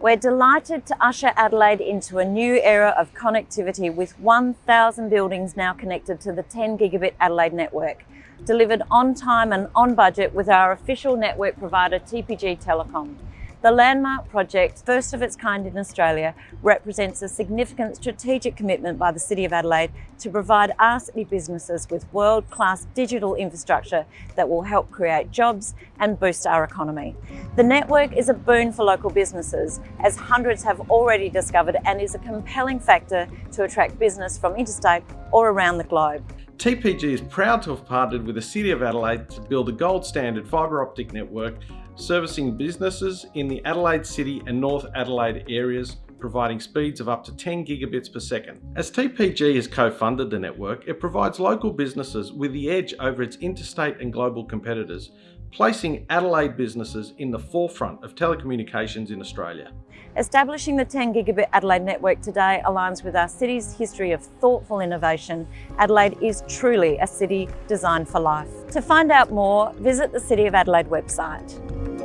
We're delighted to usher Adelaide into a new era of connectivity with 1,000 buildings now connected to the 10 gigabit Adelaide network, delivered on time and on budget with our official network provider TPG Telecom. The landmark project, first of its kind in Australia, represents a significant strategic commitment by the City of Adelaide to provide our city businesses with world-class digital infrastructure that will help create jobs and boost our economy. The network is a boon for local businesses, as hundreds have already discovered and is a compelling factor to attract business from interstate or around the globe. TPG is proud to have partnered with the City of Adelaide to build a gold standard fibre optic network servicing businesses in the Adelaide City and North Adelaide areas providing speeds of up to 10 gigabits per second. As TPG has co-funded the network, it provides local businesses with the edge over its interstate and global competitors, placing Adelaide businesses in the forefront of telecommunications in Australia. Establishing the 10 gigabit Adelaide network today aligns with our city's history of thoughtful innovation. Adelaide is truly a city designed for life. To find out more, visit the City of Adelaide website.